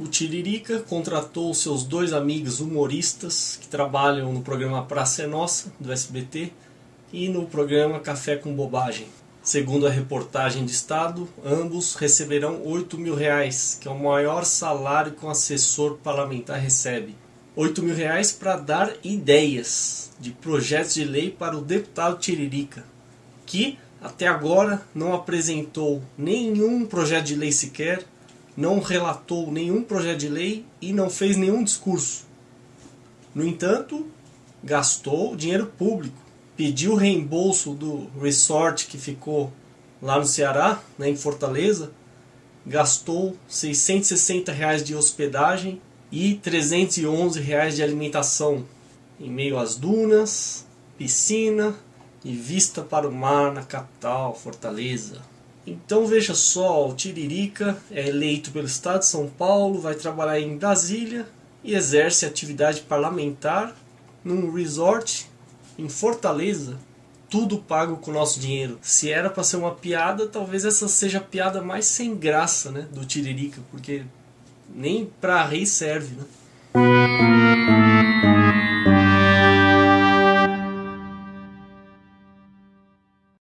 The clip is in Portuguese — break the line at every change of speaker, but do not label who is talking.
o Tiririca contratou seus dois amigos humoristas que trabalham no programa Praça é Nossa, do SBT, e no programa Café com Bobagem. Segundo a reportagem de Estado, ambos receberão 8 mil reais, que é o maior salário que um assessor parlamentar recebe. 8 mil reais para dar ideias de projetos de lei para o deputado Tiririca, que até agora não apresentou nenhum projeto de lei sequer, não relatou nenhum projeto de lei e não fez nenhum discurso. No entanto, gastou dinheiro público, pediu reembolso do resort que ficou lá no Ceará, né, em Fortaleza, gastou 660 reais de hospedagem e 311 reais de alimentação em meio às dunas, piscina e vista para o mar na capital, Fortaleza. Então veja só, o Tiririca é eleito pelo Estado de São Paulo, vai trabalhar em Brasília e exerce atividade parlamentar num resort em Fortaleza. Tudo pago com o nosso dinheiro. Se era para ser uma piada, talvez essa seja a piada mais sem graça né, do Tiririca, porque nem para rei serve. Né?